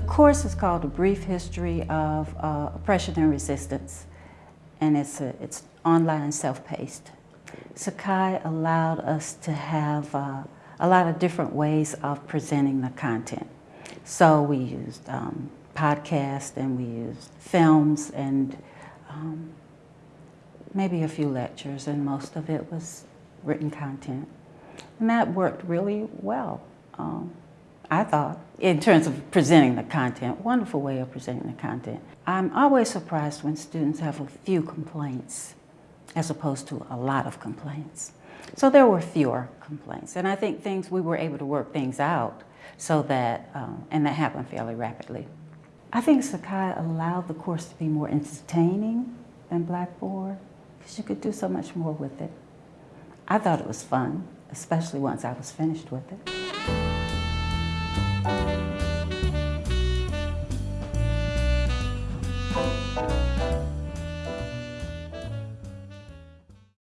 course is called A Brief History of uh, Oppression and Resistance, and it's, a, it's online self-paced. Sakai allowed us to have uh, a lot of different ways of presenting the content. So we used um, podcasts and we used films and um, maybe a few lectures and most of it was written content. And that worked really well, um, I thought, in terms of presenting the content. Wonderful way of presenting the content. I'm always surprised when students have a few complaints as opposed to a lot of complaints. So there were fewer complaints. And I think things, we were able to work things out so that, um, and that happened fairly rapidly. I think Sakai allowed the course to be more entertaining than Blackboard because you could do so much more with it. I thought it was fun, especially once I was finished with it.